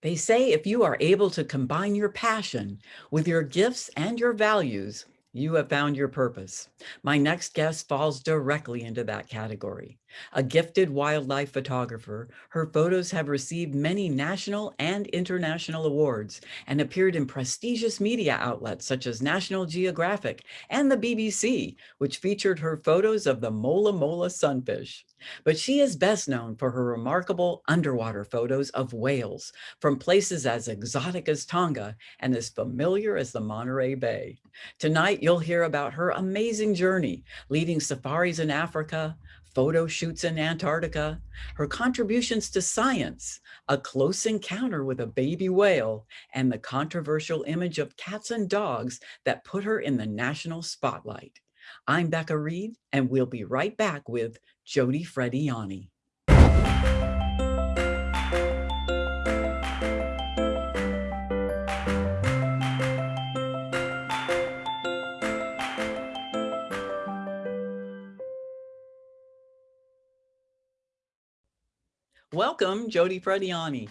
They say if you are able to combine your passion with your gifts and your values, you have found your purpose. My next guest falls directly into that category. A gifted wildlife photographer, her photos have received many national and international awards and appeared in prestigious media outlets such as National Geographic and the BBC, which featured her photos of the Mola Mola sunfish. But she is best known for her remarkable underwater photos of whales from places as exotic as Tonga and as familiar as the Monterey Bay. Tonight, you'll hear about her amazing journey, leading safaris in Africa, photo shoots in Antarctica, her contributions to science, a close encounter with a baby whale, and the controversial image of cats and dogs that put her in the national spotlight. I'm Becca Reed, and we'll be right back with Jody Frediani. Welcome, Jody Frediani.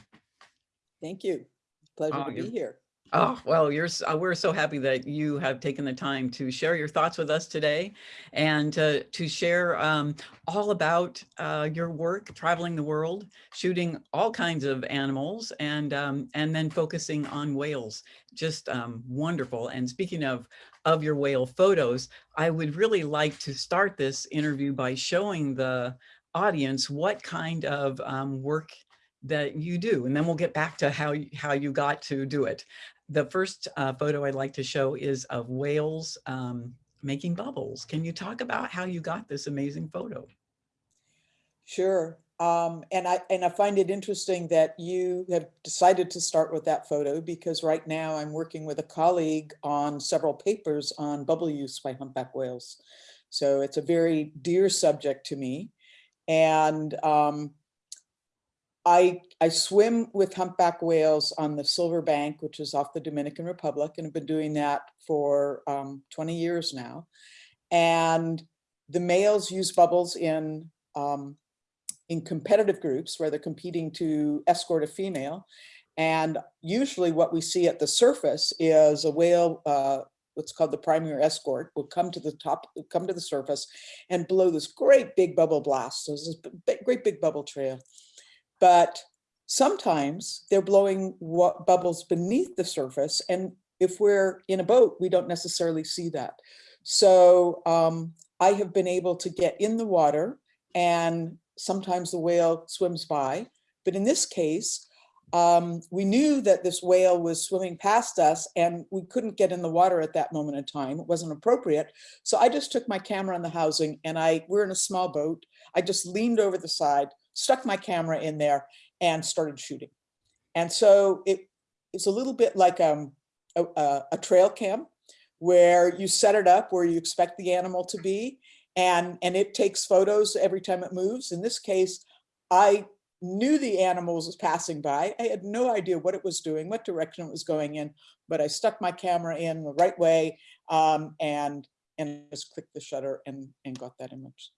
Thank you. Pleasure Oh, to be here. Oh, well, you're, s- uh, we're so happy that you have taken the time to share your thoughts with us today and uh, to share um, all about uh, your work traveling the world, shooting all kinds of animals and um, and then focusing on whales. Just um, wonderful. And speaking of of your whale photos, I would really like to start this interview by showing the audience what kind of um, work that you do. And then we'll get back to how, you- how you got to do it. The first uh, photo I'd like to show is of whales um, making bubbles. Can you talk about how you got this amazing photo? Sure. Um, and I and I find it interesting that you have decided to start with that photo because right now I'm working with a colleague on several papers on bubble use by humpback whales. So it's a very dear subject to me. And um, I, I swim with humpback whales on the Silver Bank, which is off the Dominican Republic, and have been doing that for um, 20 years now. And the males use bubbles in um, in competitive groups where they're competing to escort a female. And usually what we see at the surface is a whale, uh, what's called the primary escort, will come to the top, come to the surface and blow this great big bubble blast. So this big, great big bubble trail. But sometimes they're blowing bubbles beneath the surface. And if we're in a boat, we don't necessarily see that. So um, I have been able to get in the water and sometimes the whale swims by. But in this case, um, we knew that this whale was swimming past us and we couldn't get in the water at that moment in time. It wasn't appropriate. So I just took my camera on the housing and I, we're in a small boat. I just leaned over the side, stuck my camera in there and started shooting. And so it, it's a little bit like um, a, a, a trail cam where you set it up where you expect the animal to be and, and it takes photos every time it moves. In this case, I knew the animals was passing by. I had no idea what it was doing, what direction it was going in, but I stuck my camera in the right way um, and, and just clicked the shutter and, and got that image.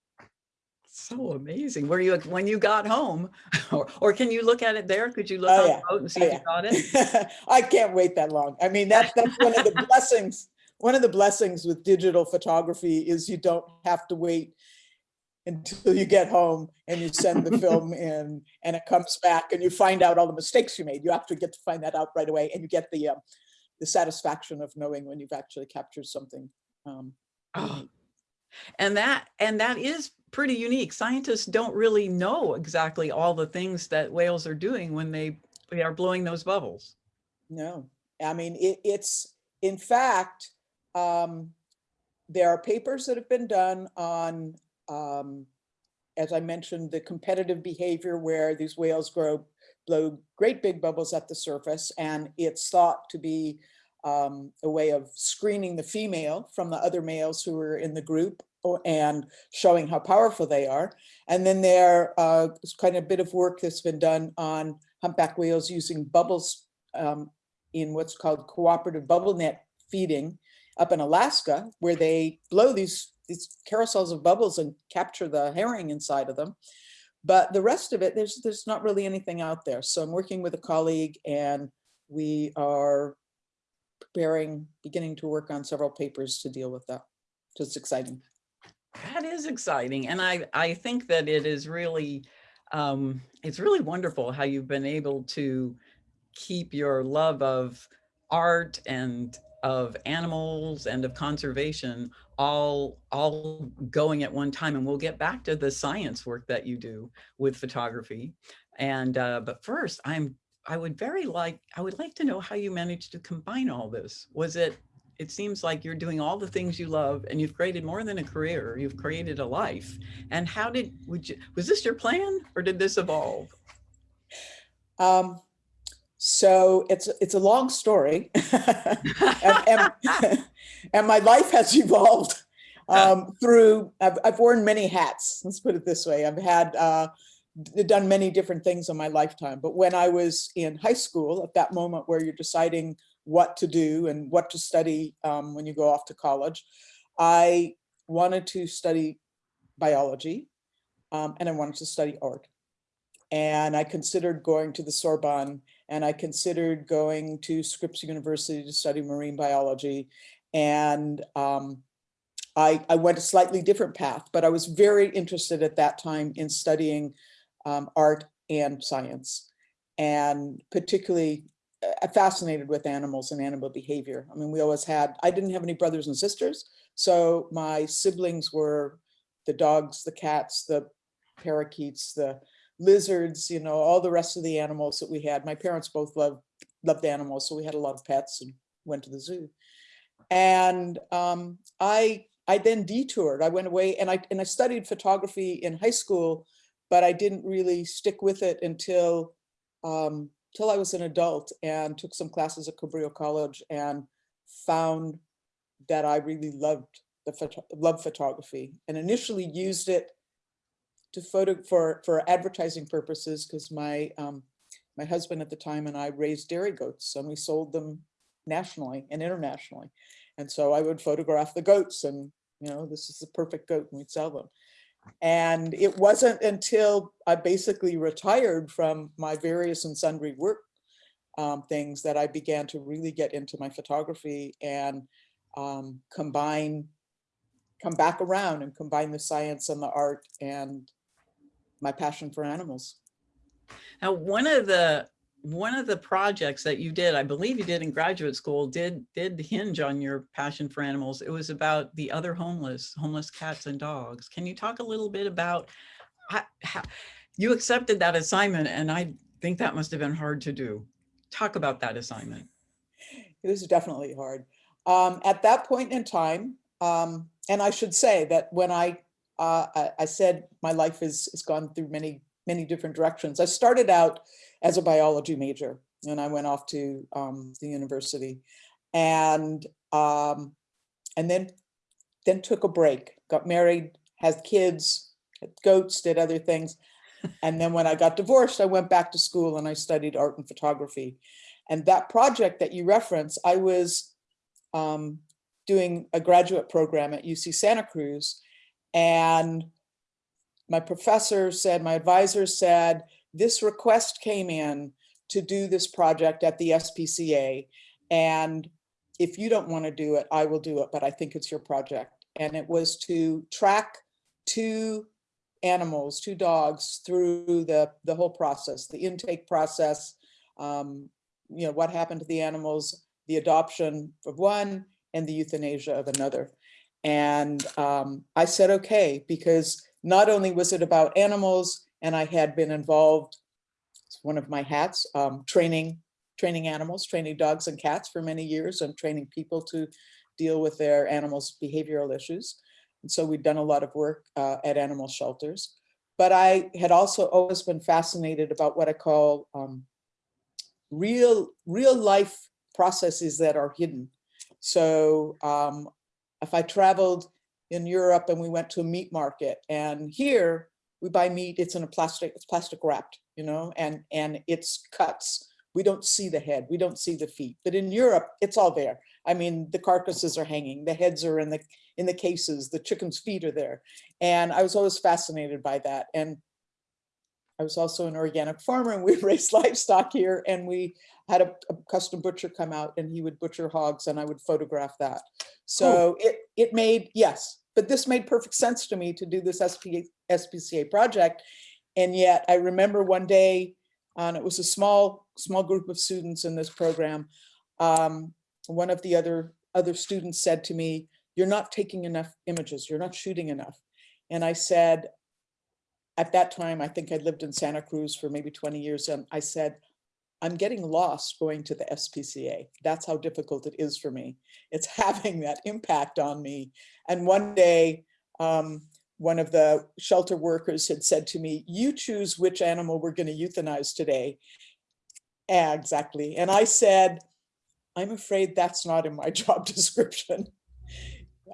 So amazing. Were you, when you got home, or, or can you look at it there? Could you look Oh, on yeah. the boat and see Oh, if you got it? I can't wait that long. I mean, that's, that's one of the blessings. One of the blessings with digital photography is you don't have to wait until you get home and you send the film in and it comes back and you find out all the mistakes you made. You actually get to find that out right away and you get the, um, the satisfaction of knowing when you've actually captured something. Um, Oh, And that, and that is pretty unique. Scientists don't really know exactly all the things that whales are doing when they, they are blowing those bubbles. No, I mean, it, it's, in fact, um, there are papers that have been done on, um, as I mentioned, the competitive behavior where these whales grow, blow great big bubbles at the surface, and it's thought to be um, a way of screening the female from the other males who are in the group and showing how powerful they are. And then there's uh, kind of a bit of work that's been done on humpback whales using bubbles um, in what's called cooperative bubble net feeding up in Alaska, where they blow these, these carousels of bubbles and capture the herring inside of them. But the rest of it, there's, there's not really anything out there. So I'm working with a colleague and we are preparing, beginning to work on several papers to deal with that. So it's exciting. That is exciting. And I, I think that it is really, um, it's really wonderful how you've been able to keep your love of art and of animals and of conservation all all going at one time and we'll get back to the science work that you do with photography. And uh, but first i'm i would very like i would like to know how you managed to combine all this. Was it it seems like you're doing all the things you love and you've created more than a career you've created a life. And how did would you was this your plan or did this evolve? Um, so it's it's a long story, and, and, and my life has evolved um, through. I've, I've worn many hats. Let's put it this way. I've had uh, done many different things in my lifetime. But when I was in high school, at that moment where you're deciding what to do and what to study um, when you go off to college, I wanted to study biology um, and I wanted to study art. And I considered going to the Sorbonne and I considered going to Scripps University to study marine biology. And um, I, I went a slightly different path, but I was very interested at that time in studying um, art and science, and particularly uh, fascinated with animals and animal behavior. I mean, we always had, I didn't have any brothers and sisters, so my siblings were the dogs, the cats, the parakeets, the lizards, you know, all the rest of the animals that we had. My parents both loved loved animals, so we had a lot of pets and went to the zoo. And um, I I then detoured. I went away and I and I studied photography in high school, but I didn't really stick with it until um, till I was an adult and took some classes at Cabrillo College and found that I really loved the photo love photography and initially used it to photo for for advertising purposes because my um, my husband at the time and I raised dairy goats and we sold them nationally and internationally. And so I would photograph the goats and, you know, this is the perfect goat and we'd sell them. And it wasn't until I basically retired from my various and sundry work um, things that I began to really get into my photography and um, combine, come back around and combine the science and the art and my passion for animals. Now, one of the one of the projects that you did, I believe you did in graduate school, did did hinge on your passion for animals. It was about the other homeless, homeless cats and dogs. Can you talk a little bit about how, how you accepted that assignment? And I think that must have been hard to do. Talk about that assignment. It was definitely hard. Um, at that point in time, um, and I should say that when I, uh, I, I said my life is has gone through many many different directions. I started out as a biology major and I went off to um, the university and um, and then then took a break, got married, had kids, had goats, did other things. And then when I got divorced, I went back to school and I studied art and photography. And that project that you reference, I was um, doing a graduate program at UC Santa Cruz and my professor said, my advisor said, this request came in to do this project at the SPCA. And if you don't want to do it, I will do it, but I think it's your project. And it was to track two animals, two dogs through the, the whole process, the intake process, um, you know, what happened to the animals, the adoption of one and the euthanasia of another. And um, I said, okay, because not only was it about animals, and I had been involved, it's one of my hats, um, training, training animals, training dogs and cats for many years and training people to deal with their animals' behavioral issues. And so we'd done a lot of work uh, at animal shelters. But I had also always been fascinated about what I call um, real, real life processes that are hidden. So um, if I traveled in Europe and we went to a meat market and here we buy meat, it's in a plastic, it's plastic wrapped, you know, and, and it's cuts. We don't see the head, we don't see the feet, but in Europe, it's all there. I mean, the carcasses are hanging, the heads are in the, in the cases, the chicken's feet are there. And I was always fascinated by that. And I was also an organic farmer and we raised livestock here and we had a, a custom butcher come out and he would butcher hogs and I would photograph that. So it, it made, yes, but this made perfect sense to me to do this SP, SPCA project. And yet I remember one day, and it was a small, small group of students in this program. Um, one of the other, other students said to me, you're not taking enough images, you're not shooting enough. And I said, at that time, I think I'd lived in Santa Cruz for maybe 20 years, and I said, I'm getting lost going to the SPCA. That's how difficult it is for me. It's having that impact on me. And one day, um, one of the shelter workers had said to me, you choose which animal we're gonna euthanize today. Yeah, exactly. And I said, I'm afraid that's not in my job description.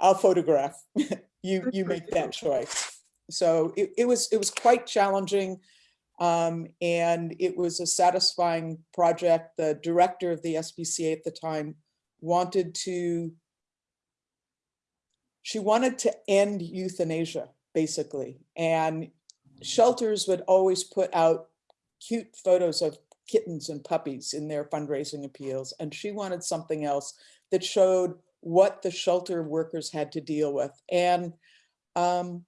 I'll photograph. you you make that choice. So it, it was it was quite challenging. Um, and it was a satisfying project. The director of the SPCA at the time wanted to, she wanted to end euthanasia, basically. And shelters would always put out cute photos of kittens and puppies in their fundraising appeals. And she wanted something else that showed what the shelter workers had to deal with. And um,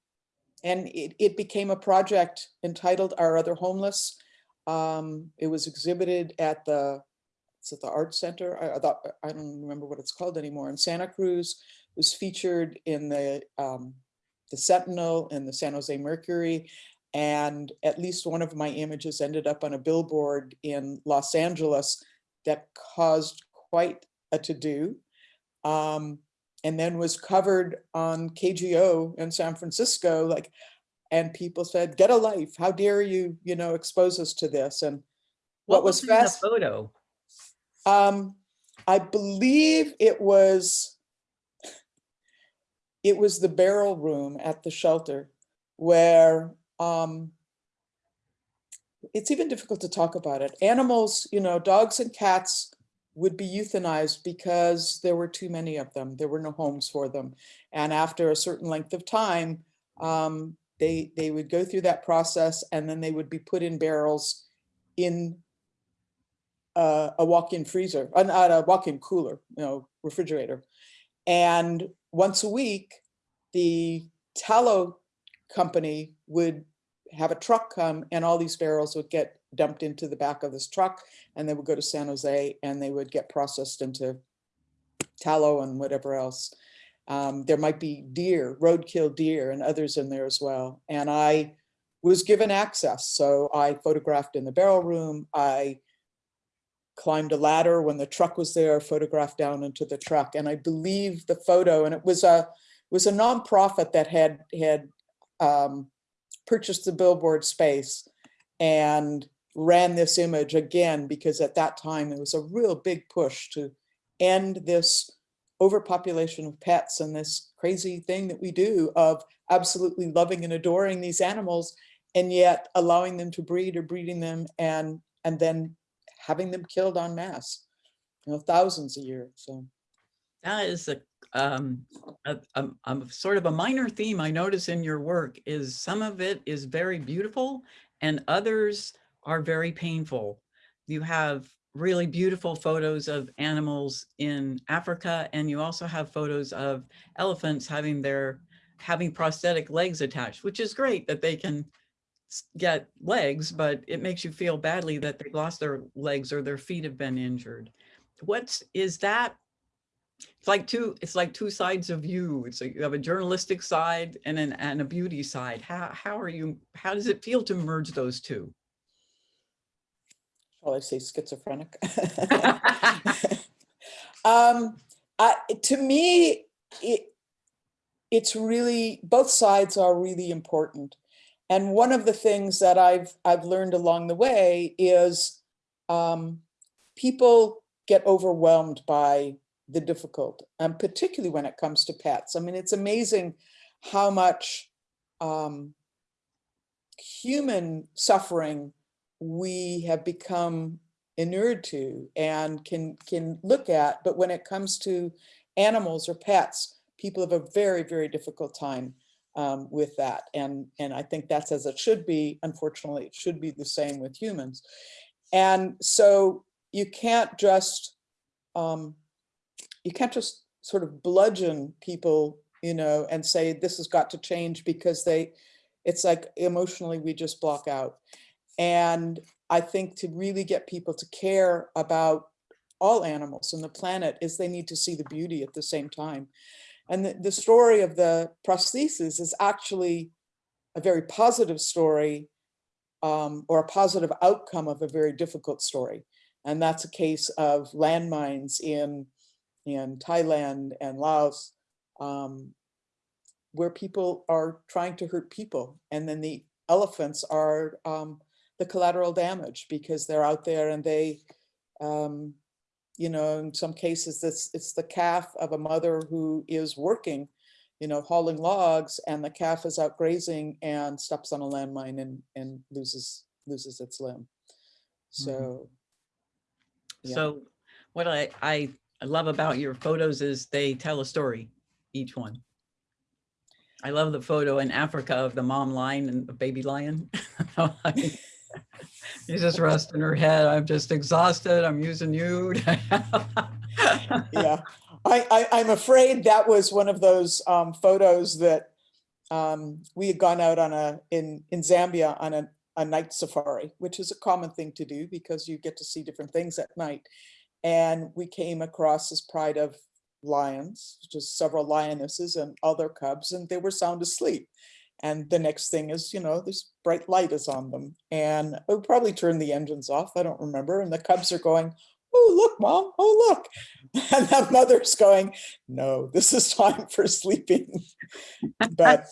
and it, it became a project entitled Our Other Homeless. Um, it was exhibited at the, it's at the Art Center. I, I don't remember what it's called anymore in Santa Cruz. It was featured in the, um, the Sentinel and the San Jose Mercury. And at least one of my images ended up on a billboard in Los Angeles that caused quite a to-do. Um, and then was covered on KGO in San Francisco, like, and people said, get a life. How dare you, you know, expose us to this? And what was in the photo? um, I believe it was, it was the barrel room at the shelter where, um, it's even difficult to talk about it. Animals, you know, dogs and cats would be euthanized because there were too many of them. There were no homes for them. And after a certain length of time, um, they, they would go through that process and then they would be put in barrels in uh, a walk-in freezer, uh, not a walk-in cooler, you know, refrigerator. And once a week, the tallow company would have a truck come and all these barrels would get dumped into the back of this truck and they would go to San Jose and they would get processed into tallow and whatever else. Um, there might be deer, roadkill deer and others in there as well. And I was given access. So I photographed in the barrel room. I climbed a ladder when the truck was there, photographed down into the truck. And I believe the photo, and it was a, it was a nonprofit that had, had um, purchased the billboard space and ran this image again, because at that time there was a real big push to end this overpopulation of pets and this crazy thing that we do of absolutely loving and adoring these animals and yet allowing them to breed or breeding them and and then having them killed en masse, you know, thousands a year. So That is a, um, a, a, a sort of a minor theme I notice in your work is some of it is very beautiful and others are very painful. You have really beautiful photos of animals in Africa, and you also have photos of elephants having their having prosthetic legs attached, which is great that they can get legs, but it makes you feel badly that they've lost their legs or their feet have been injured. What's is that? It's like two, it's like two sides of you. It's like you have a journalistic side and an and a beauty side. How how are you, how does it feel to merge those two? Shall I say schizophrenic? um, I, to me, it, it's really, both sides are really important. And one of the things that I've, I've learned along the way is um, people get overwhelmed by the difficult, and particularly when it comes to pets. I mean, it's amazing how much um, human suffering we have become inured to and can can look at but when it comes to animals or pets people have a very very difficult time um, with that. And, and I think that's as it should be. Unfortunately, it should be the same with humans. And so you can't just, um, you can't just sort of bludgeon people, you know, and say this has got to change because they, it's like emotionally we just block out. And I think to really get people to care about all animals on the planet is they need to see the beauty at the same time. And the, the story of the prosthesis is actually a very positive story um, or a positive outcome of a very difficult story. And that's a case of landmines in, in Thailand and Laos, um, where people are trying to hurt people. And then the elephants are um, the collateral damage because they're out there and they, um, you know, in some cases, it's, it's the calf of a mother who is working, you know, hauling logs and the calf is out grazing and steps on a landmine and, and loses, loses its limb. So, yeah. So what I, I love about your photos is they tell a story, each one. I love the photo in Africa of the mom lion and the baby lion. She's just resting her head. I'm just exhausted. I'm using you. yeah, I, I, I'm afraid that was one of those um, photos that um, we had gone out on a, in, in Zambia on a, a night safari, which is a common thing to do because you get to see different things at night. And we came across this pride of lions, just several lionesses and other cubs, and they were sound asleep. And the next thing is, you know, this bright light is on them. And we probably turned the engines off. I don't remember. And the cubs are going, oh, look, mom. Oh, look. And that mother's going, no, this is time for sleeping. but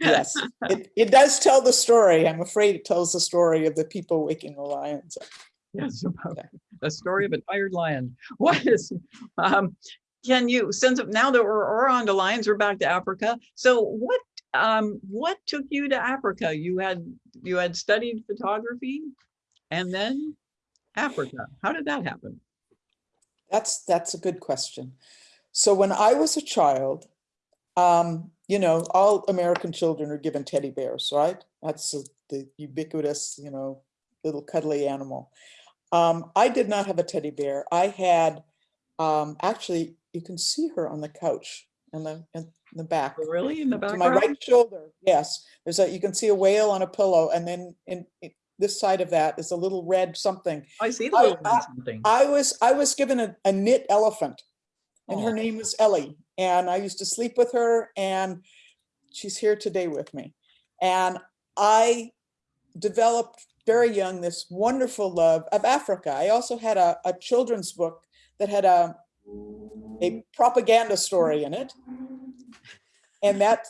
yes, it, it does tell the story. I'm afraid it tells the story of the people waking the lions up. Yes, about the story of a tired lion. What is, um, can you, since now that we're, we're on to lions, we're back to Africa. So what um, what took you to Africa? You had you had studied photography and then Africa. How did that happen? That's that's a good question. So when I was a child, um, you know, all American children are given teddy bears, right? That's a, the ubiquitous, you know, little cuddly animal. Um, I did not have a teddy bear. I had, um, actually, you can see her on the couch in the in the back. Oh, really, in the To my right shoulder, yes. There's a, you can see a whale on a pillow and then in, in this side of that is a little red something. I see the I- little I- something. I was, I was given a, a knit elephant and her name was Ellie. And I used to sleep with her and she's here today with me. And I developed very young this wonderful love of Africa. I also had a, a children's book that had a, a propaganda story in it. And that,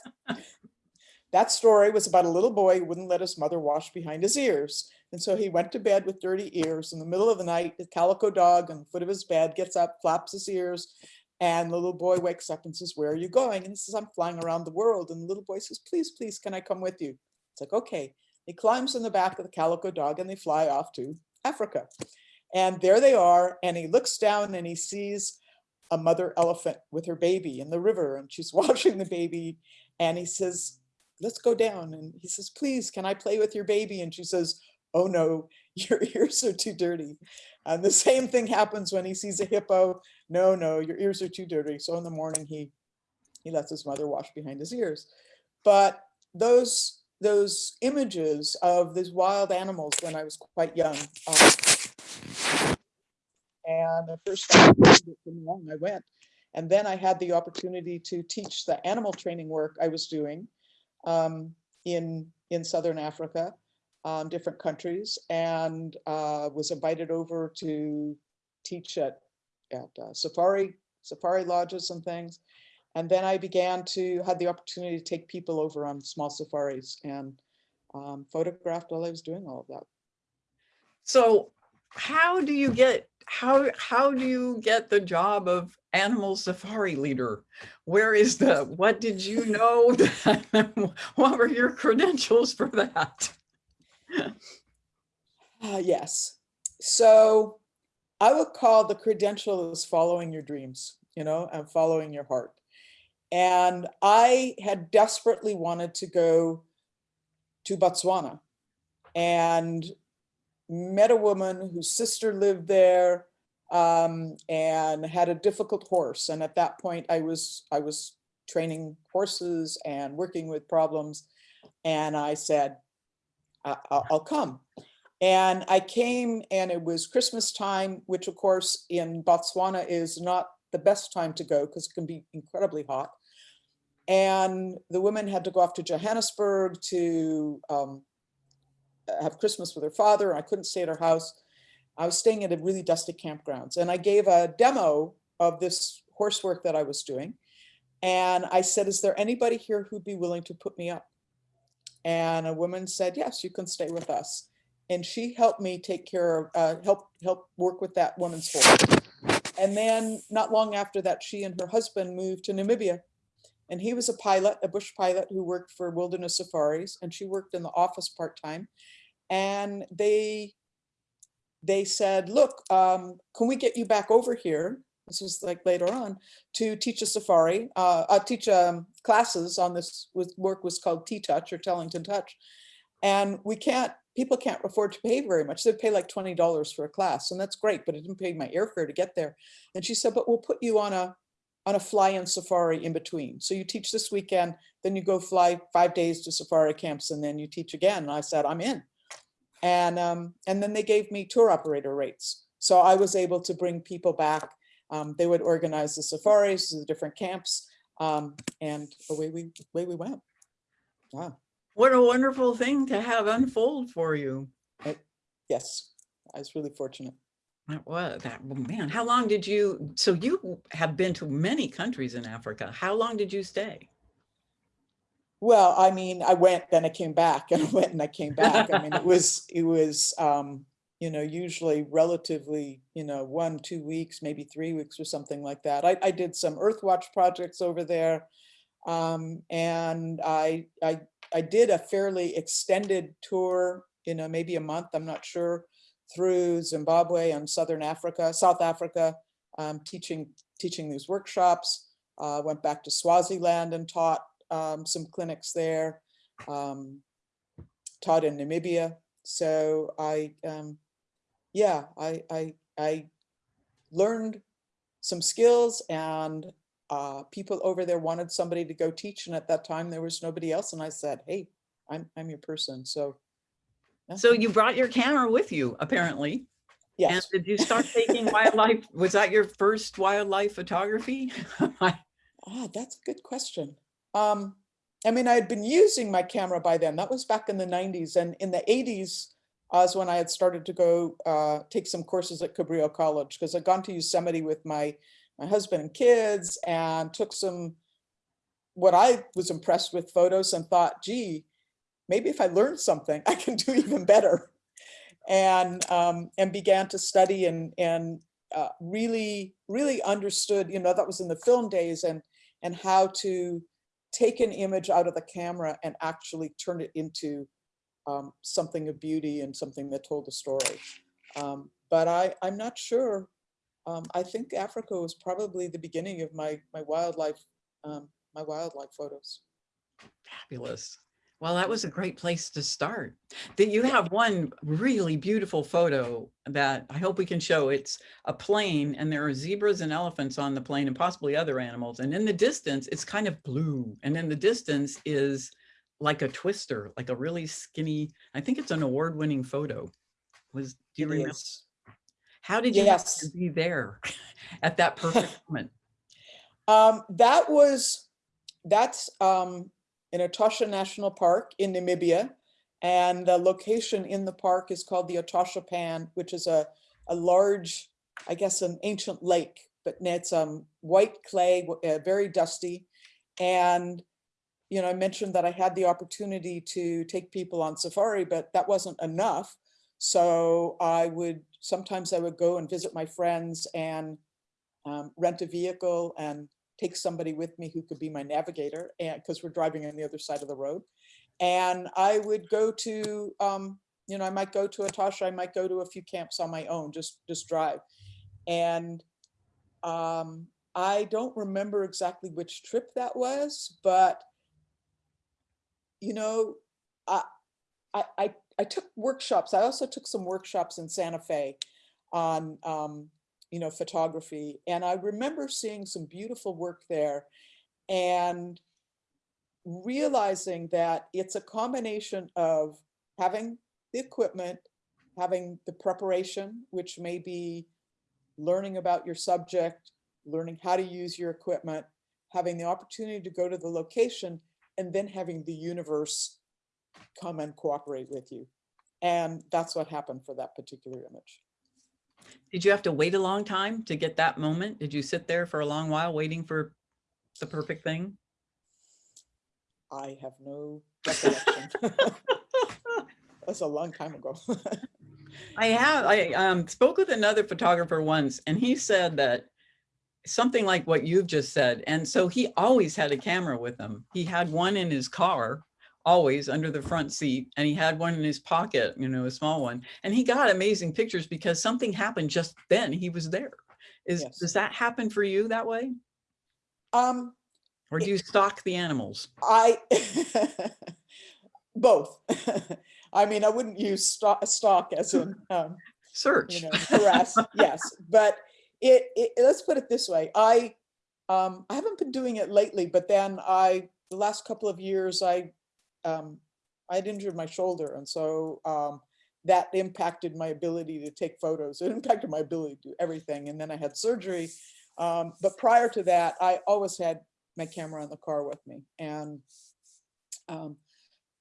that story was about a little boy who wouldn't let his mother wash behind his ears. And so he went to bed with dirty ears. In the middle of the night, the calico dog on the foot of his bed gets up, flaps his ears, and the little boy wakes up and says, where are you going? And he says, I'm flying around the world. And the little boy says, please, please, can I come with you? It's like, okay. He climbs in the back of the calico dog and they fly off to Africa. And there they are. And he looks down and he sees a mother elephant with her baby in the river and she's washing the baby. And he says, let's go down. And he says, please, can I play with your baby? And she says, oh no, your ears are too dirty. And the same thing happens when he sees a hippo. No, no, your ears are too dirty. So in the morning, he, he lets his mother wash behind his ears. But those, those images of these wild animals when I was quite young, um, and the first time I it from long, I went. And then I had the opportunity to teach the animal training work I was doing um, in, in Southern Africa, um, different countries, and uh, was invited over to teach at, at uh, safari, safari lodges and things. And then I began to have the opportunity to take people over on small safaris and um, photographed while I was doing all of that. So how do you get, how, how do you get the job of animal safari leader? Where is the, what did you know? that- What were your credentials for that? Uh, yes. So I would call the credential is following your dreams, you know, and following your heart. And I had desperately wanted to go to Botswana and met a woman whose sister lived there um, and had a difficult horse. And at that point, I was I was training horses and working with problems. And I said, "I- I'll, I'll come. And I came and it was Christmas time, which of course in Botswana is not the best time to go because it can be incredibly hot. And the woman had to go off to Johannesburg to um, have Christmas with her father. and I couldn't stay at her house. I was staying at a really dusty campgrounds and I gave a demo of this horse work that I was doing. And I said, is there anybody here who'd be willing to put me up? And a woman said, yes, you can stay with us. And she helped me take care of, uh, help, help work with that woman's horse. And then not long after that, she and her husband moved to Namibia. And he was a pilot, a bush pilot who worked for Wilderness Safaris, and she worked in the office part-time. And they, they said, look, um, can we get you back over here? This was like later on to teach a safari, uh, uh teach um, classes on this with work was called T-Touch or Tellington Touch. And we can't, people can't afford to pay very much. They pay like $20 for a class and that's great, but it didn't pay my airfare to get there. And she said, but we'll put you on a, on a fly-in safari in between. So you teach this weekend, then you go fly five days to safari camps and then you teach again. And I said, I'm in. And, um, and then they gave me tour operator rates. So I was able to bring people back. Um, they would organize the safaris, the different camps, um, and away we, away we went. Wow, What a wonderful thing to have unfold for you. yes, I was really fortunate. That was that, well, man, how long did you, so you have been to many countries in Africa. How long did you stay? Well, I mean, I went, then I came back and I went and I came back. I mean, it was, it was, um, you know, usually relatively, you know, one, two weeks, maybe three weeks or something like that. I, I did some Earthwatch projects over there. Um, and I, I, I did a fairly extended tour, you know, maybe a month, I'm not sure, through Zimbabwe and Southern Africa, South Africa, um, teaching, teaching these workshops. Uh, went back to Swaziland and taught um, some clinics there, um, taught in Namibia. So I, um, yeah, I, I, I learned some skills and uh, people over there wanted somebody to go teach. And at that time there was nobody else. And I said, hey, I'm, I'm your person. So. So you brought your camera with you, apparently. And yes, did you start taking wildlife? Was that your first wildlife photography? ah, that's a good question. Um, I mean, I had been using my camera by then. That was back in the 90s. And in the 80s was when I had started to go uh, take some courses at Cabrillo College because I'd gone to Yosemite with my, my husband and kids and took some, what I was impressed with photos and thought, gee, maybe if I learn something, I can do even better. And, um, and began to study and, and uh, really, really understood, you know, that was in the film days and, and how to take an image out of the camera and actually turn it into um, something of beauty and something that told a story. Um, but I, I'm not sure. Um, I think Africa was probably the beginning of my, my wildlife, um, my wildlife photos. Fabulous. Well, that was a great place to start. That you have one really beautiful photo that I hope we can show. It's a plain and there are zebras and elephants on the plain and possibly other animals. And in the distance, it's kind of blue. And in the distance is like a twister, like a really skinny, I think it's an award-winning photo. Was, do you It remember? is. How did you Yes. be there at that perfect moment? Um, that was, that's um, in Etosha National Park in Namibia. And the location in the park is called the Etosha Pan, which is a, a large, I guess, an ancient lake, but it's um, white clay, uh, very dusty. And, you know, I mentioned that I had the opportunity to take people on safari, but that wasn't enough. So I would, sometimes I would go and visit my friends and um, rent a vehicle and take somebody with me who could be my navigator and because we're driving on the other side of the road. And I would go to, um, you know, I might go to Etosha, I might go to a few camps on my own, just, just drive. And um, I don't remember exactly which trip that was, but you know, I, I, I, took workshops. I also took some workshops in Santa Fe on, um, you know, photography. And I remember seeing some beautiful work there and realizing that it's a combination of having the equipment, having the preparation, which may be learning about your subject, learning how to use your equipment, having the opportunity to go to the location, and then having the universe come and cooperate with you. And that's what happened for that particular image. Did you have to wait a long time to get that moment? Did you sit there for a long while waiting for the perfect thing? I have no recollection. That's a long time ago. I have, I um, spoke with another photographer once and he said that something like what you've just said. And so he always had a camera with him. He had one in his car, always under the front seat, and he had one in his pocket, you know, a small one. And he got amazing pictures because something happened just then he was there. Is, Yes. does that happen for you that way? Um, Or do you stalk the animals? I, both. I mean, I wouldn't use stock, stock as in, um, Search. you know, harass, yes, but it, it, let's put it this way, I, um, I haven't been doing it lately, but then I, the last couple of years, I, um, I had injured my shoulder, and so, um, that impacted my ability to take photos, it impacted my ability to do everything, and then I had surgery. Um, but prior to that, I always had my camera in the car with me, and, um,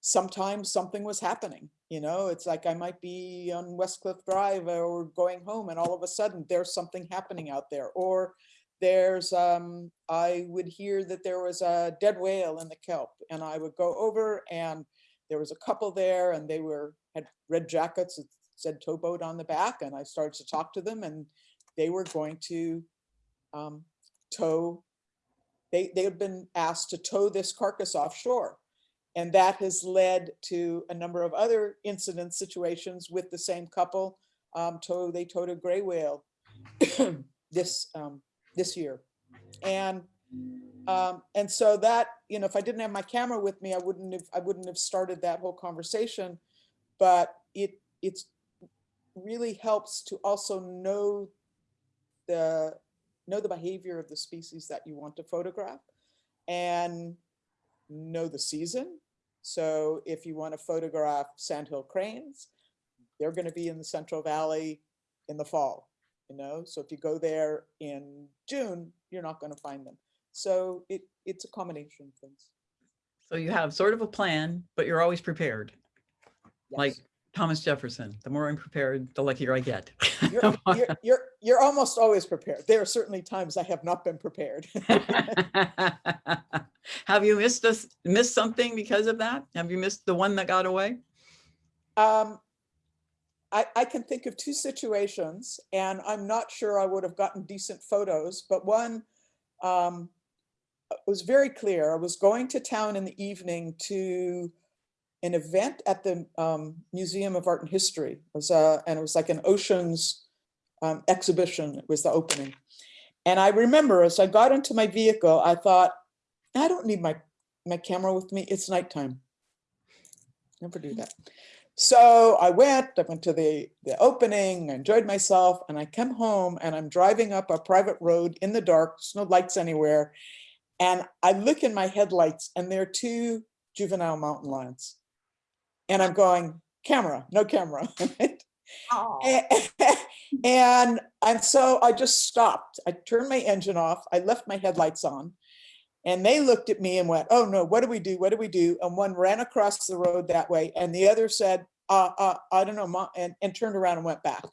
sometimes something was happening, you know, it's like I might be on West Cliff Drive or going home and all of a sudden there's something happening out there. Or there's, um, I would hear that there was a dead whale in the kelp and I would go over and there was a couple there and they were, had red jackets that said towboat on the back and I started to talk to them and they were going to um, tow, they, they had been asked to tow this carcass offshore. And that has led to a number of other incident situations with the same couple. Um, tow, they towed a gray whale this, um, this year. And, um, and so that, you know, if I didn't have my camera with me, I wouldn't have, I wouldn't have started that whole conversation. But it, it's really helps to also know the, know the behavior of the species that you want to photograph and know the season. So if you want to photograph sandhill cranes, they're going to be in the Central Valley in the fall, you know? So if you go there in June, you're not going to find them. So it, it's a combination of things. So you have sort of a plan, but you're always prepared. Like Thomas Jefferson, the more I'm prepared, the luckier I get. You're, you're, you're, you're almost always prepared. There are certainly times I have not been prepared. Have you missed us, missed something because of that? Have you missed the one that got away? Um, I, I can think of two situations and I'm not sure I would have gotten decent photos, but one um, was very clear. I was going to town in the evening to an event at the um, Museum of Art and History. It was, uh, and it was like an oceans um, exhibition. It was the opening. And I remember as I got into my vehicle, I thought, I don't need my, my camera with me. It's nighttime. Never do that. So I went, I went to the, the opening, I enjoyed myself, and I come home and I'm driving up a private road in the dark, there's no lights anywhere. And I look in my headlights and there are two juvenile mountain lions. And I'm going, camera, no camera. right? A- And, and so I just stopped. I turned my engine off. I left my headlights on. And they looked at me and went, oh no, what do we do? What do we do? And one ran across the road that way. And the other said, uh, uh, I don't know, and, and turned around and went back.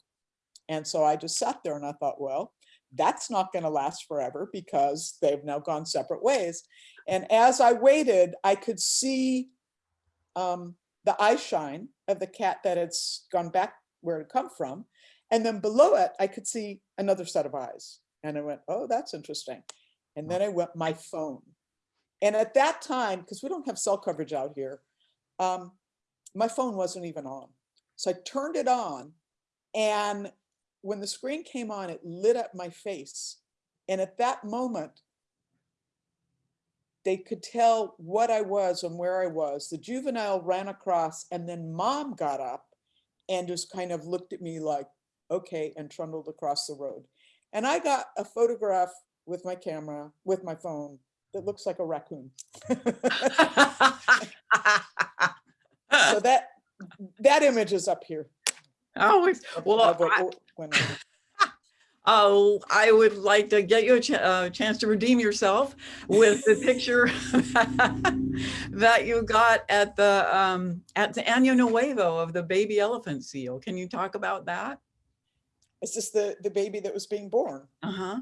And so I just sat there and I thought, well, that's not going to last forever because they've now gone separate ways. And as I waited, I could see um, the eye shine of the cat that had gone back where it had come from. And then below it, I could see another set of eyes. And I went, oh, that's interesting. And then I went, my phone. And at that time, because we don't have cell coverage out here, um, my phone wasn't even on. So I turned it on and when the screen came on, it lit up my face. And at that moment, they could tell what I was and where I was. The juvenile ran across and then mom got up and just kind of looked at me like, okay, and trundled across the road. And I got a photograph with my camera, with my phone, that looks like a raccoon. So that, that image is up here. Always, well, of what- I- when I- oh, I would like to get you a ch- uh, chance to redeem yourself with the picture that you got at the, um, at the Año Nuevo of the baby elephant seal. Can you talk about that? Is this the, the baby that was being born? Uh-huh.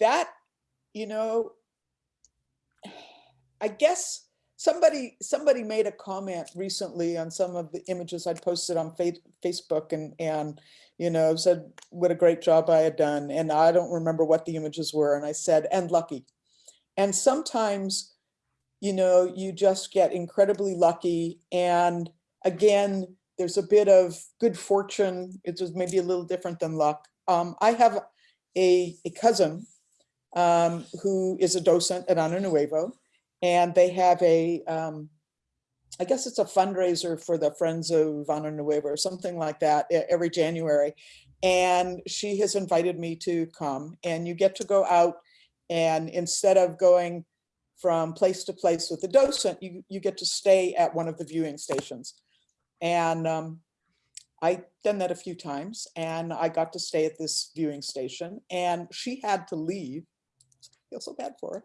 That, you know, I guess somebody, somebody made a comment recently on some of the images I'd posted on Facebook and, and, you know, said what a great job I had done. And I don't remember what the images were. And I said, and lucky. And sometimes, you know, you just get incredibly lucky. And again, there's a bit of good fortune. It's just maybe a little different than luck. Um, I have a, a cousin um, who is a docent at Ano Nuevo, and they have a, um, I guess it's a fundraiser for the Friends of Ano Nuevo or something like that every January. And she has invited me to come and you get to go out and instead of going from place to place with the docent, you, you get to stay at one of the viewing stations. And um, I done that a few times and I got to stay at this viewing station and she had to leave. Feel so bad for her.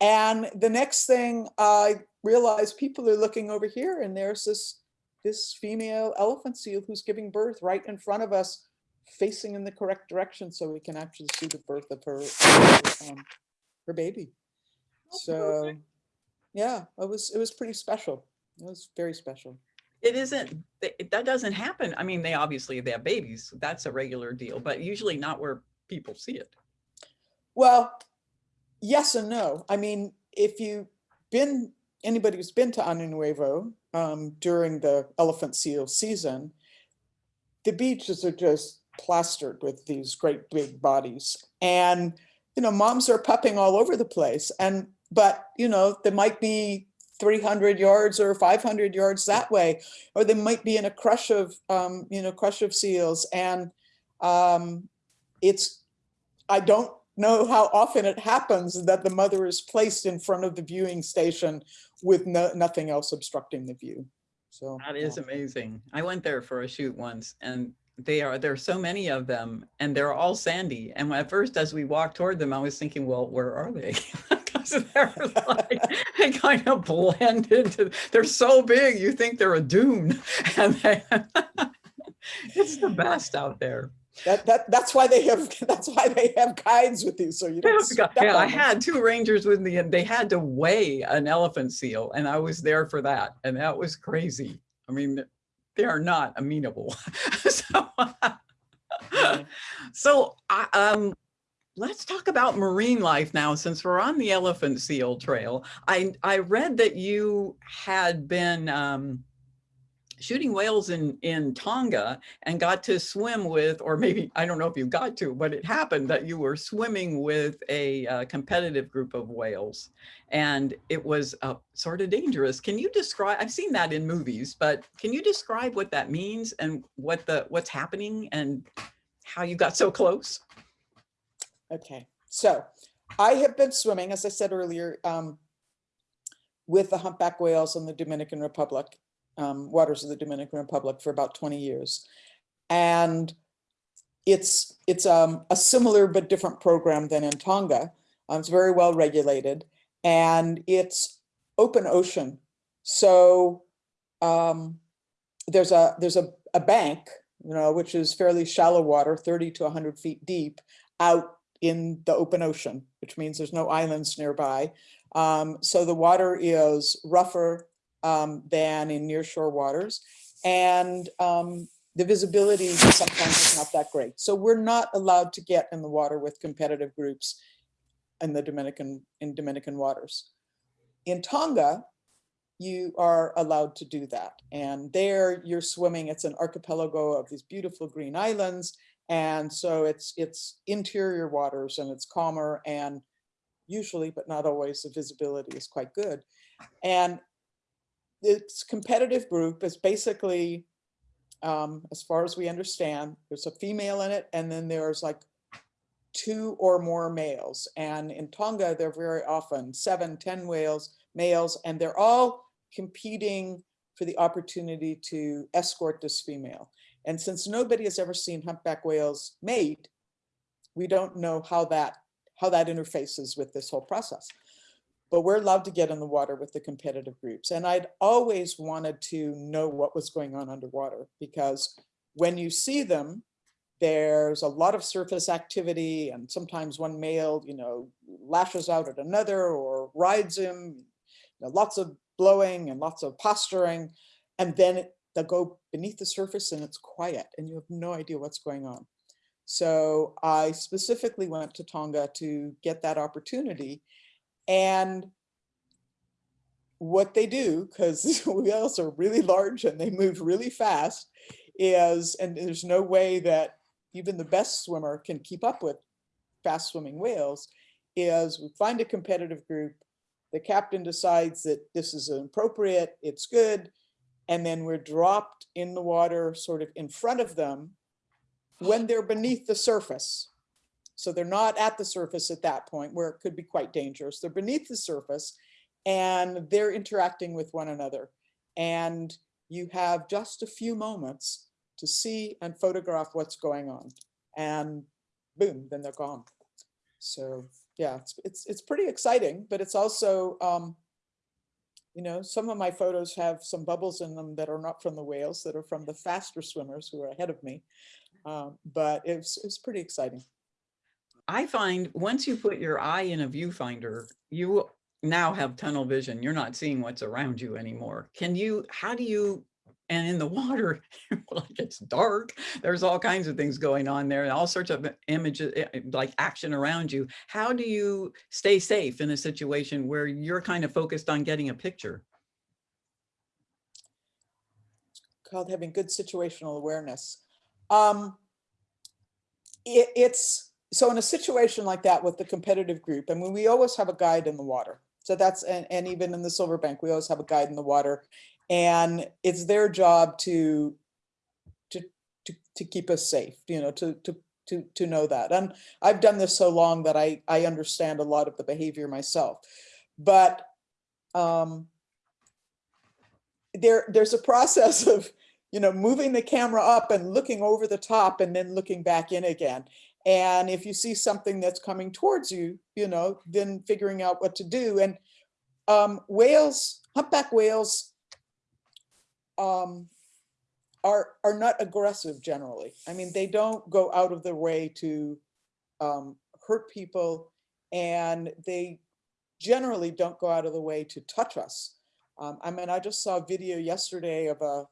And the next thing I realized people are looking over here and there's this, this female elephant seal who's giving birth right in front of us, facing in the correct direction so we can actually see the birth of her, her, um, her baby. So, yeah, it was, it was pretty special. It was very special. It isn't, that doesn't happen. I mean, they obviously, they have babies. That's a regular deal, but usually not where people see it. Well, yes and no. I mean, if you've been, anybody who's been to Ano Nuevo um, during the elephant seal season, the beaches are just plastered with these great big bodies. And, you know, moms are pupping all over the place. And, but, you know, there might be 300 yards or 500 yards that way, or they might be in a crush of, um, you know, crush of seals. And um, it's, I don't know how often it happens that the mother is placed in front of the viewing station with no, nothing else obstructing the view. So That is amazing. I went there for a shoot once and they are, there are so many of them and they're all sandy. And at first, as we walked toward them, I was thinking, well, where are they? Because they're like, they kind of blend into, they're so big, you think they're a dune. And they, it's the best out there. That, that that's why they have that's why they have guides with you so you don't Yeah, I had two rangers with me and they had to weigh an elephant seal and I was there for that. And that was crazy. I mean, they are not amenable. So, Yeah. so I, um, let's talk about marine life now, since we're on the elephant seal trail. I, I read that you had been, um, shooting whales in, in Tonga and got to swim with, or maybe, I don't know if you got to, but it happened that you were swimming with a uh, competitive group of whales and it was uh, sort of dangerous. Can you describe, I've seen that in movies, but can you describe what that means and what the, what's happening and how you got so close? Okay, so I have been swimming, as I said earlier, um, with the humpback whales in the Dominican Republic, um, waters of the Dominican Republic for about 20 years. And it's, it's um, a similar but different program than in Tonga. Um, it's very well regulated and it's open ocean. So um, there's a, there's a, a bank, you know, which is fairly shallow water, 30 to 100 feet deep out in the open ocean, which means there's no islands nearby. Um, so the water is rougher um, than in nearshore waters. And um, the visibility sometimes is not that great. So we're not allowed to get in the water with competitive groups in the Dominican, in Dominican waters. In Tonga, you are allowed to do that. And there you're swimming, it's an archipelago of these beautiful green islands And so it's, it's interior waters and it's calmer and usually, but not always, the visibility is quite good. And this competitive group is basically, um, as far as we understand, there's a female in it and then there's like two or more males. And in Tonga, they're very often seven, ten whales, males, and they're all competing for the opportunity to escort this female. And since nobody has ever seen humpback whales mate, we don't know how that how that interfaces with this whole process. But we're allowed to get in the water with the competitive groups. And I'd always wanted to know what was going on underwater because when you see them, there's a lot of surface activity and sometimes one male, you know, lashes out at another or rides him, you know, lots of blowing and lots of posturing. And then they'll go beneath the surface and it's quiet and you have no idea what's going on. So I specifically went to Tonga to get that opportunity. And what they do, because whales are really large and they move really fast, is, and there's no way that even the best swimmer can keep up with fast swimming whales, is we find a competitive group, the captain decides that this is appropriate, it's good, and then we're dropped in the water sort of in front of them when they're beneath the surface. So they're not at the surface at that point where it could be quite dangerous. They're beneath the surface and they're interacting with one another. And you have just a few moments to see and photograph what's going on. And boom, then they're gone. So yeah, it's, it's, it's pretty exciting, but it's also, um, you know, some of my photos have some bubbles in them that are not from the whales, that are from the faster swimmers who are ahead of me. Um, but it's, it's pretty exciting. I find once you put your eye in a viewfinder, you now have tunnel vision. You're not seeing what's around you anymore. Can you, how do you, and in the water, like it's dark, there's all kinds of things going on there, and all sorts of images, eh, eh, like action around you. How do you stay safe in a situation where you're kind of focused on getting a picture? Called having good situational awareness. Um, it, it's, so in a situation like that with the competitive group, I mean, we always have a guide in the water. So that's, and, and even in the silver bank, we always have a guide in the water and it's their job to, to, to, to keep us safe, you know, to, to, to, to know that. And I've done this so long that I, I understand a lot of the behavior myself, but um, there, there's a process of, you know, moving the camera up and looking over the top and then looking back in again. And if you see something that's coming towards you, you know, then figuring out what to do. And um, whales, humpback whales um, are, are not aggressive generally. I mean, they don't go out of their way to um, hurt people and they generally don't go out of the way to touch us. Um, I mean, I just saw a video yesterday of a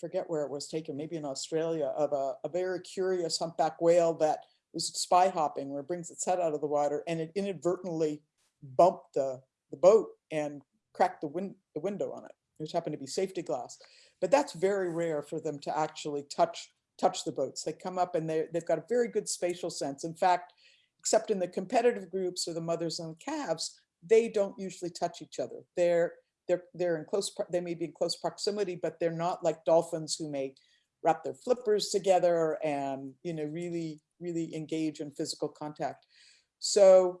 forget where it was taken, maybe in Australia, of a, a very curious humpback whale that was spy hopping where it brings its head out of the water and it inadvertently bumped the, the boat and cracked the, win the window on it, which happened to be safety glass. But that's very rare for them to actually touch touch the boats. They come up and they, they've got a very good spatial sense. In fact, except in the competitive groups or the mothers and calves, they don't usually touch each other. They're they're they're in close they may be in close proximity but they're not like dolphins who may wrap their flippers together and you know really really engage in physical contact. So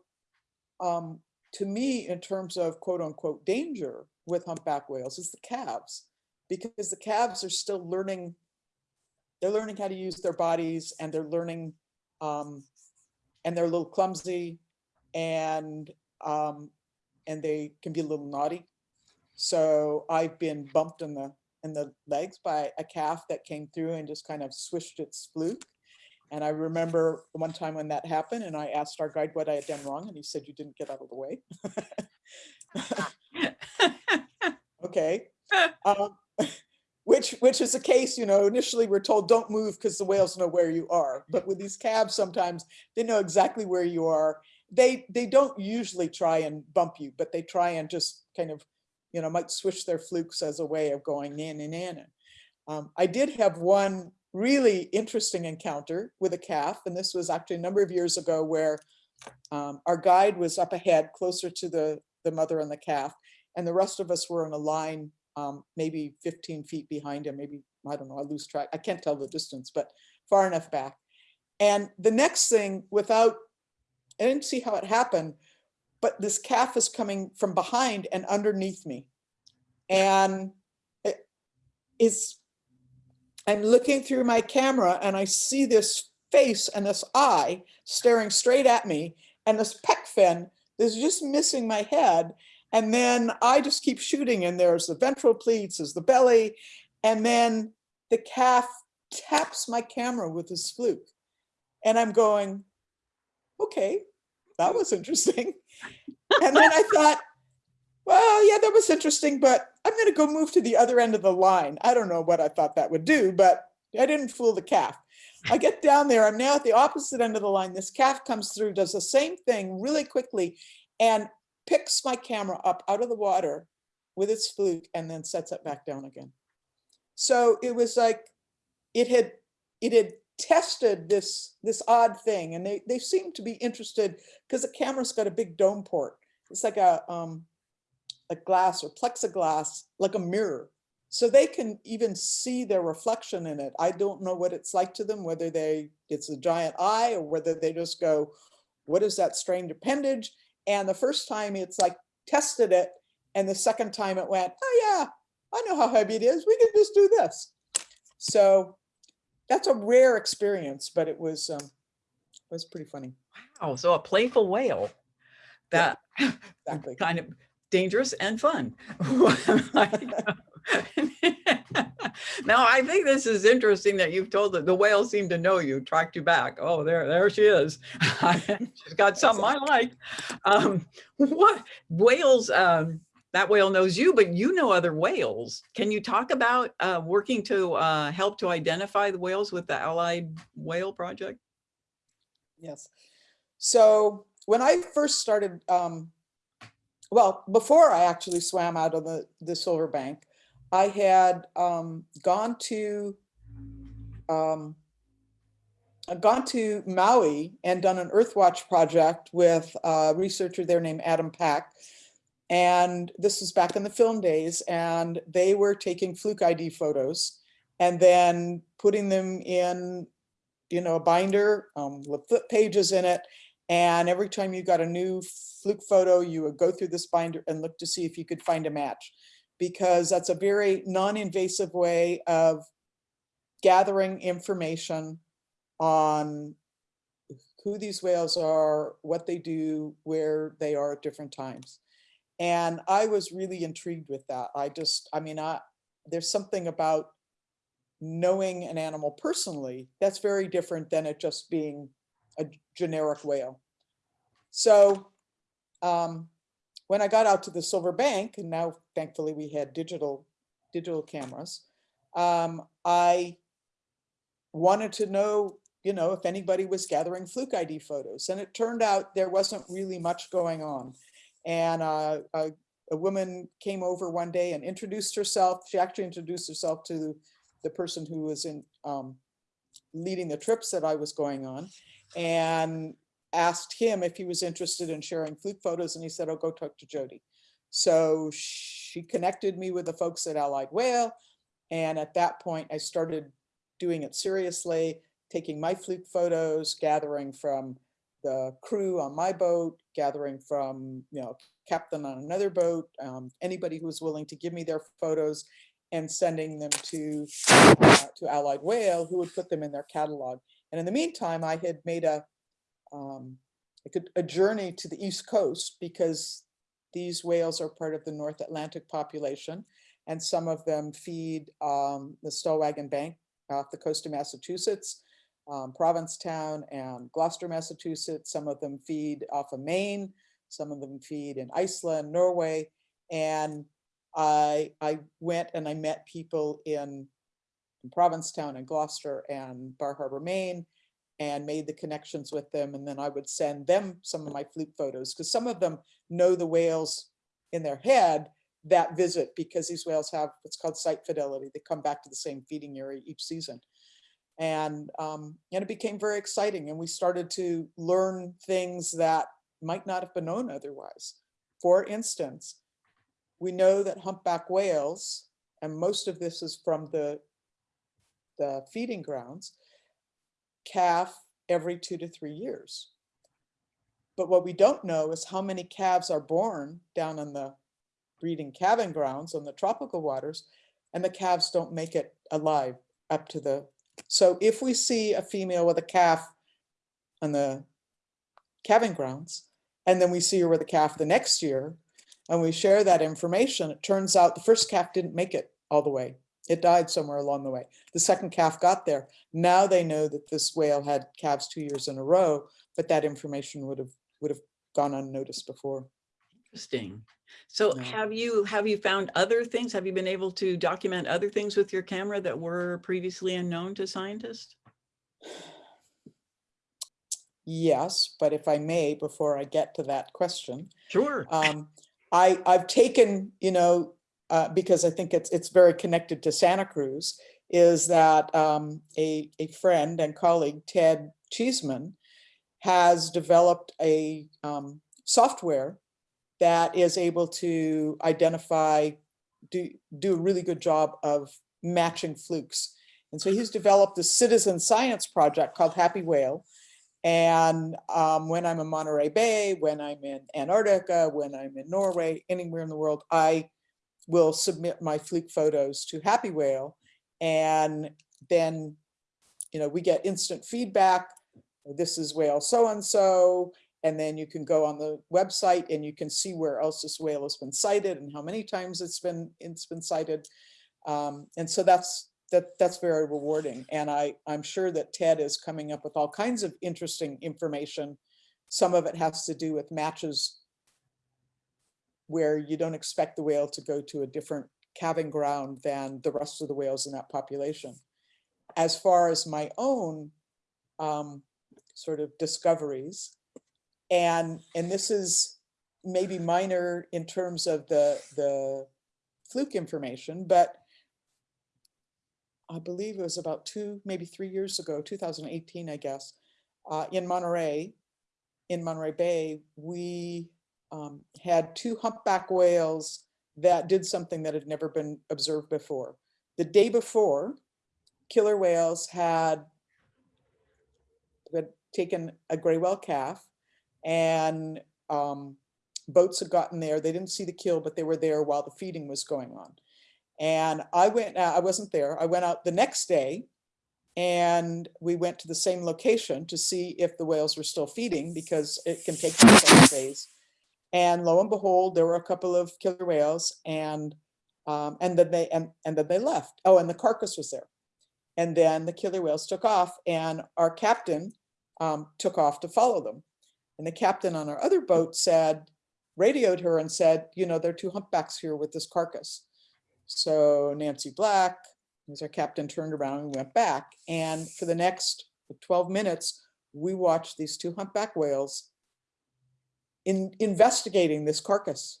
um to me in terms of quote unquote danger with humpback whales is the calves because the calves are still learning they're learning how to use their bodies and they're learning um and they're a little clumsy and um and they can be a little naughty so I've been bumped in the in the legs by a calf that came through and just kind of swished its fluke. And I remember one time when that happened and I asked our guide what I had done wrong and he said, you didn't get out of the way. okay. Um, which which is a case, you know, initially we're told don't move because the whales know where you are. But with these calves, sometimes they know exactly where you are. They they don't usually try and bump you, but they try and just kind of you know, might switch their flukes as a way of going in and in. Um, I did have one really interesting encounter with a calf. And this was actually a number of years ago where um, our guide was up ahead closer to the, the mother and the calf. And the rest of us were in a line, um, maybe 15 feet behind him, maybe, I don't know, I lose track. I can't tell the distance, but far enough back. And the next thing without, I didn't see how it happened, but this calf is coming from behind and underneath me. And it is, I'm looking through my camera and I see this face and this eye staring straight at me and this pec fin is just missing my head. And then I just keep shooting and there's the ventral pleats, there's the belly, and then the calf taps my camera with his fluke. And I'm going, okay, that was interesting. And then I thought, well, yeah, that was interesting, but I'm going to go move to the other end of the line. I don't know what I thought that would do, but I didn't fool the calf. I get down there. I'm now at the opposite end of the line. This calf comes through, does the same thing really quickly, and picks my camera up out of the water with its fluke and then sets it back down again. So it was like it had it had tested this this odd thing and they they seemed to be interested because the camera's got a big dome port. It's like a um a glass or plexiglass, like a mirror. So they can even see their reflection in it. I don't know what it's like to them, whether they it's a giant eye or whether they just go, what is that strange appendage? And the first time it's like tested it. And the second time it went, oh yeah, I know how heavy it is. We can just do this. So that's a rare experience, but it was um, was pretty funny. Wow, so a playful whale. Yeah, That Exactly. kind of dangerous and fun. Now, I think this is interesting that you've told that the whale seemed to know you, tracked you back. Oh, there, there she is. She's got something I like. Um, what whales, um, that whale knows you, but you know other whales. Can you talk about uh, working to uh, help to identify the whales with the Allied Whale Project? Yes. So when I first started, um, well, before I actually swam out of the, the Silver Bank, I had um, gone to um, gone to Maui and done an Earthwatch project with a researcher there named Adam Pack. And this was back in the film days, and they were taking fluke ID photos and then putting them in, you know, a binder um, with flip pages in it. And every time you got a new fluke photo, you would go through this binder and look to see if you could find a match because that's a very non-invasive way of gathering information on who these whales are, what they do, where they are at different times. And I was really intrigued with that. I just, I mean, I, there's something about knowing an animal personally that's very different than it just being a generic whale. So um, when I got out to the Silver Bank, and now thankfully we had digital digital cameras, um, I wanted to know, you know, if anybody was gathering fluke ID photos. And it turned out there wasn't really much going on. And uh, a, a woman came over one day and introduced herself. She actually introduced herself to the person who was in um, leading the trips that I was going on and asked him if he was interested in sharing fluke photos. And he said, oh, go talk to Jodi. So she connected me with the folks at Allied Whale. And at that point, I started doing it seriously, taking my fluke photos, gathering from the crew on my boat, gathering from, you know, captain on another boat, um, anybody who was willing to give me their photos and sending them to, uh, to Allied Whale, who would put them in their catalog. And in the meantime, I had made a, um, a, journey to the East Coast because these whales are part of the North Atlantic population. And some of them feed um, the Stellwagen Bank off the coast of Massachusetts, um, Provincetown and Gloucester, Massachusetts. Some of them feed off of Maine. Some of them feed in Iceland, Norway. And I, I went and I met people in, in Provincetown and Gloucester and Bar Harbor, Maine, and made the connections with them. And then I would send them some of my fluke photos because some of them know the whales in their head that visit because these whales have what's called site fidelity. They come back to the same feeding area each season. And, um, and it became very exciting and we started to learn things that might not have been known otherwise. For instance, we know that humpback whales, and most of this is from the, the feeding grounds, calf every two to three years. But what we don't know is how many calves are born down on the breeding calving grounds on the tropical waters, and the calves don't make it alive up to the, so if we see a female with a calf on the calving grounds, and then we see her with a calf the next year, and we share that information, it turns out the first calf didn't make it all the way. It died somewhere along the way. The second calf got there. Now they know that this whale had calves two years in a row, but that information would have, would have gone unnoticed before. Interesting. So Yeah. have you, have you found other things? Have you been able to document other things with your camera that were previously unknown to scientists? Yes, but if I may, before I get to that question, Sure. um, I, I've taken, you know, uh, because I think it's, it's very connected to Santa Cruz, is that um, a, a friend and colleague, Ted Cheeseman, has developed a um, software that is able to identify, do, do a really good job of matching flukes. And so he's developed a citizen science project called Happy Whale. And um, when I'm in Monterey Bay, when I'm in Antarctica, when I'm in Norway, anywhere in the world, I will submit my fluke photos to Happy Whale. And then, you know, we get instant feedback. This is whale so-and-so. And then you can go on the website and you can see where else this whale has been sighted and how many times it's been, it's been sighted. Um, and so that's, that, that's very rewarding. And I, I'm sure that Ted is coming up with all kinds of interesting information. Some of it has to do with matches where you don't expect the whale to go to a different calving ground than the rest of the whales in that population. As far as my own um, sort of discoveries, and, and this is maybe minor in terms of the, the fluke information, but I believe it was about two, maybe three years ago, 2018, I guess, uh, in Monterey, in Monterey Bay, we um, had two humpback whales that did something that had never been observed before. The day before, killer whales had, had taken a gray whale calf and um, boats had gotten there. They didn't see the kill, but they were there while the feeding was going on. And I went, uh, I wasn't there. I went out the next day and we went to the same location to see if the whales were still feeding because it can take several days. And lo and behold, there were a couple of killer whales and um, and then they and, and then they left. Oh, and the carcass was there. And then the killer whales took off and our captain um, took off to follow them. And the captain on our other boat said, radioed her and said, you know, there are two humpbacks here with this carcass. So Nancy Black, as our captain turned around and went back. And for the next 12 minutes, we watched these two humpback whales in investigating this carcass.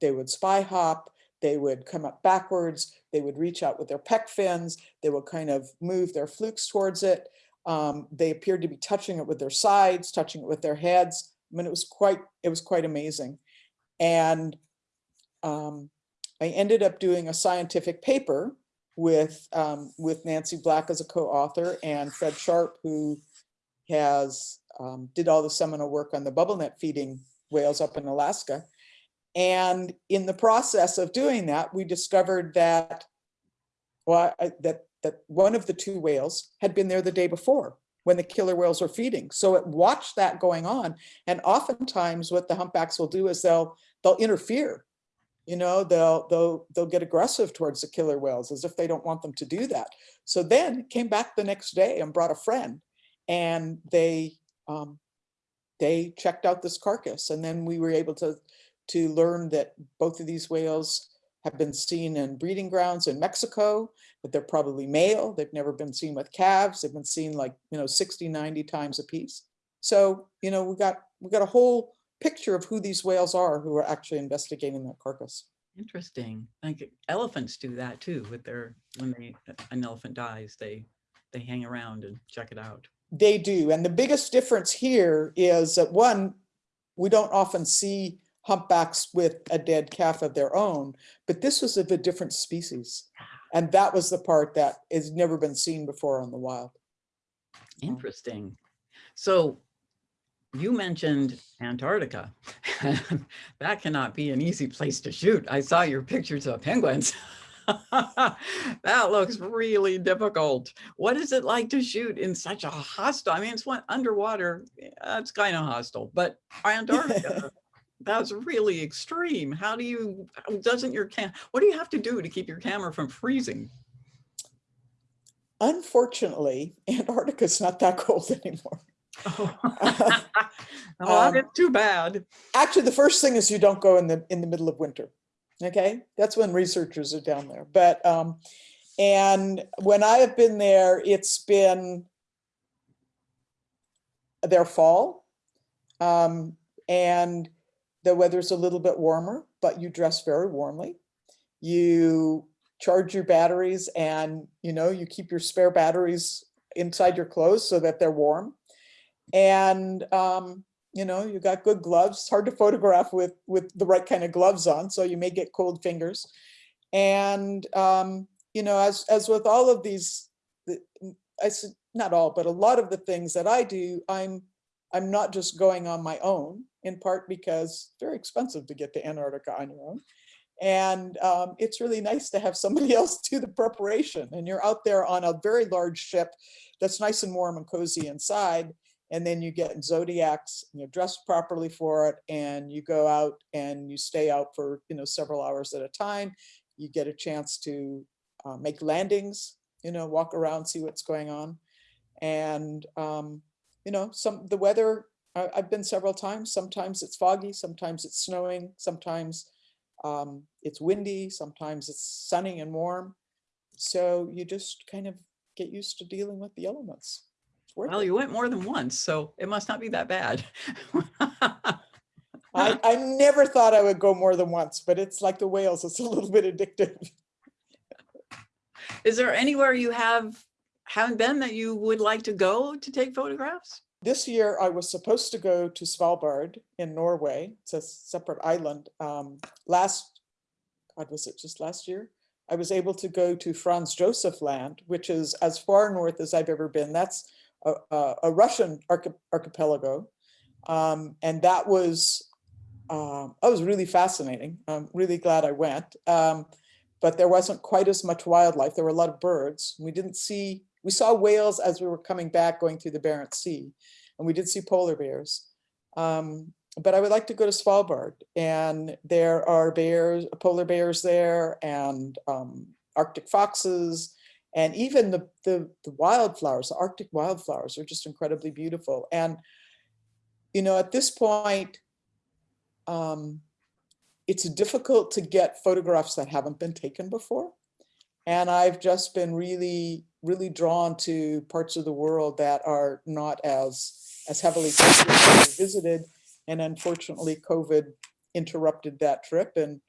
They would spy hop, they would come up backwards, they would reach out with their pec fins, they would kind of move their flukes towards it. Um, they appeared to be touching it with their sides, touching it with their heads. I mean, it was quite, it was quite amazing. And um, I ended up doing a scientific paper with um, with Nancy Black as a co-author and Fred Sharpe, who has um, did all the seminal work on the bubble net feeding whales up in Alaska. And in the process of doing that, we discovered that well, I, that that one of the two whales had been there the day before when the killer whales were feeding. So it watched that going on. And oftentimes what the humpbacks will do is they'll they'll interfere you know, they'll, they'll, they'll get aggressive towards the killer whales as if they don't want them to do that. So then came back the next day and brought a friend and they, um, they checked out this carcass and then we were able to, to learn that both of these whales have been seen in breeding grounds in Mexico, but they're probably male. They've never been seen with calves. They've been seen like, you know, 60, 90 times a piece. So, you know, we got, we got a whole picture of who these whales are who are actually investigating that carcass. Interesting. Like elephants do that too with their, when they, an elephant dies, they they hang around and check it out. They do. And the biggest difference here is that one, we don't often see humpbacks with a dead calf of their own, but this was of a different species. And that was the part that has never been seen before in the wild. Interesting. So you mentioned Antarctica. that cannot be an easy place to shoot. I saw your pictures of penguins. that looks really difficult. What is it like to shoot in such a hostile? I mean, it's one underwater. It's kind of hostile, but Antarctica, that's really extreme. How do you, doesn't your cam, what do you have to do to keep your camera from freezing? Unfortunately, Antarctica's not that cold anymore. Oh, oh Um, it's too bad. Actually, the first thing is you don't go in the in the middle of winter. Okay, that's when researchers are down there. But um, and when I have been there, it's been their fall, um, and the weather's a little bit warmer, but you dress very warmly. You charge your batteries, and you know you keep your spare batteries inside your clothes so that they're warm. And um, you know, you got good gloves. It's hard to photograph with with the right kind of gloves on, so you may get cold fingers. And um, you know, as as with all of these, I said not all, but a lot of the things that I do, I'm I'm not just going on my own. In part because it's very expensive to get to Antarctica on your own. And um, it's really nice to have somebody else do the preparation. And you're out there on a very large ship that's nice and warm and cozy inside and then you get zodiacs and you're dressed properly for it and you go out and you stay out for you know several hours at a time you get a chance to uh, make landings you know walk around see what's going on and um, you know some the weather I, i've been several times sometimes it's foggy sometimes it's snowing sometimes um, it's windy sometimes it's sunny and warm so you just kind of get used to dealing with the elements Well, it. you went more than once, so it must not be that bad. I, I never thought I would go more than once, but it's like the whales, it's a little bit addictive. Is there anywhere you have, haven't been that you would like to go to take photographs? This year, I was supposed to go to Svalbard in Norway. It's a separate island. Um, last, God, was it just last year? I was able to go to Franz Josef Land, which is as far north as I've ever been. That's a, a, a Russian archi- archipelago. Um, and that was, um, that was really fascinating. I'm really glad I went. Um, but there wasn't quite as much wildlife. There were a lot of birds. We didn't see, we saw whales as we were coming back going through the Barents Sea, and we did see polar bears. Um, but I would like to go to Svalbard, and there are bears, polar bears there, and um, Arctic foxes, and even the, the the wildflowers, the Arctic wildflowers, are just incredibly beautiful. And you know, at this point, um, it's difficult to get photographs that haven't been taken before. And I've just been really, really drawn to parts of the world that are not as, as heavily visited. And unfortunately, COVID interrupted that trip and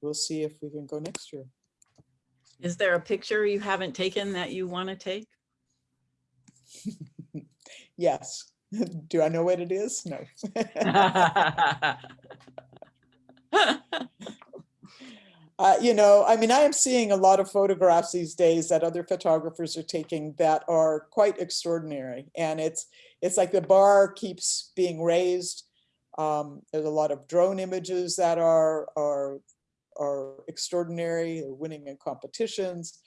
we'll see if we can go next year. Is there a picture you haven't taken that you want to take? Yes. Do I know what it is? No. Uh, you know, I mean, I am seeing a lot of photographs these days that other photographers are taking that are quite extraordinary. And it's it's like the bar keeps being raised. Um, there's a lot of drone images that are are are extraordinary, they're winning in competitions.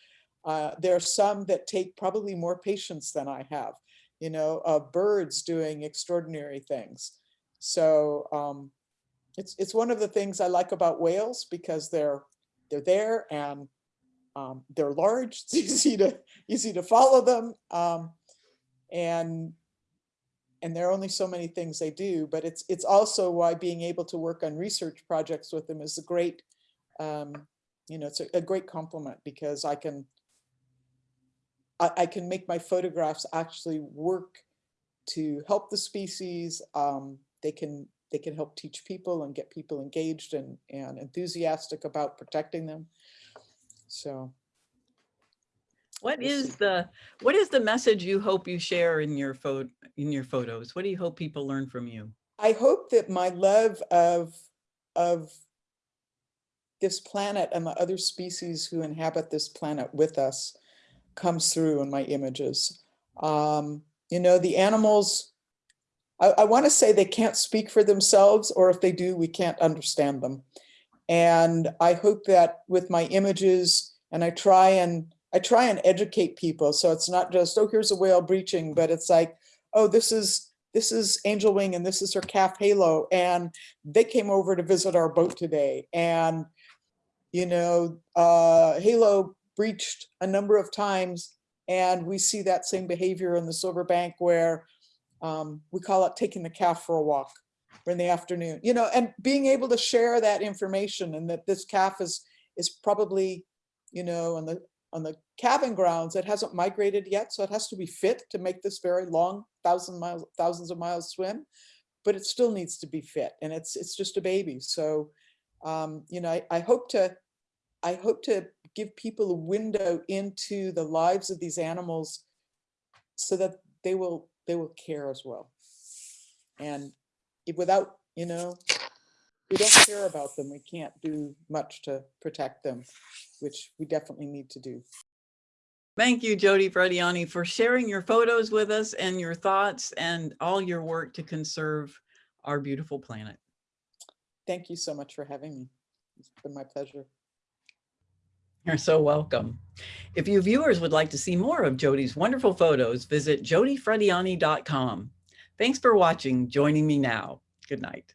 Uh, there are some that take probably more patience than I have, you know, of birds doing extraordinary things. So um, it's it's one of the things I like about whales because they're they're there and um, they're large. It's easy to easy to follow them, um, and and there are only so many things they do. But it's it's also why being able to work on research projects with them is a great, um, you know, it's a, a great compliment because I can I, I can make my photographs actually work to help the species. Um, they can they can help teach people and get people engaged and, and enthusiastic about protecting them. So What we'll is see. the, what is the message you hope you share in your photo, in your photos? What do you hope people learn from you? I hope that my love of, of this planet and the other species who inhabit this planet with us comes through in my images. Um, you know, the animals, I, I want to say they can't speak for themselves, or if they do, we can't understand them. And I hope that with my images, and I try and I try and educate people, so it's not just oh here's a whale breaching, but it's like oh this is this is Angel Wing and this is her calf Halo, and they came over to visit our boat today, and you know uh, Halo breached a number of times, and we see that same behavior in the Silver Bank where um, we call it taking the calf for a walk in the afternoon, you know, and being able to share that information and that this calf is is probably, you know, on the on the calving grounds, it hasn't migrated yet, so it has to be fit to make this very long thousand miles, thousands of miles swim, but it still needs to be fit, and it's it's just a baby. So, um, you know, I, I hope to I hope to give people a window into the lives of these animals so that they will they will care as well. And if without, you know, we don't care about them, we can't do much to protect them, which we definitely need to do. Thank you, Jodi Frediani, for sharing your photos with us and your thoughts and all your work to conserve our beautiful planet. Thank you so much for having me. It's been my pleasure. You're so welcome. If you viewers would like to see more of Jodi's wonderful photos, visit jodifrediani.com. Thanks for watching Joining Me Now. Good night.